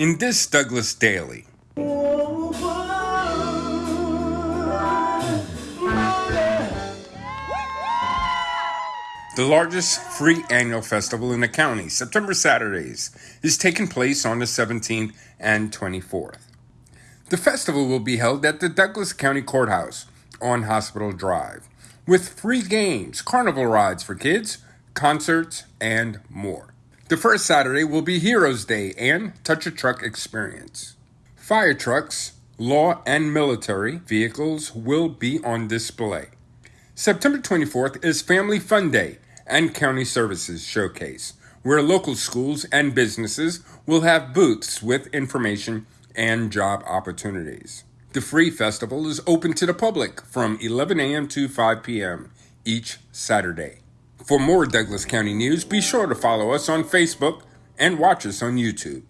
In this Douglas Daily, The largest free annual festival in the county, September Saturdays, is taking place on the 17th and 24th. The festival will be held at the Douglas County Courthouse on Hospital Drive with free games, carnival rides for kids, concerts, and more. The first Saturday will be Heroes Day and Touch a Truck Experience. Fire trucks, law, and military vehicles will be on display. September 24th is Family Fun Day and County Services Showcase, where local schools and businesses will have booths with information and job opportunities. The free festival is open to the public from 11 a.m. to 5 p.m. each Saturday. For more Douglas County news, be sure to follow us on Facebook and watch us on YouTube.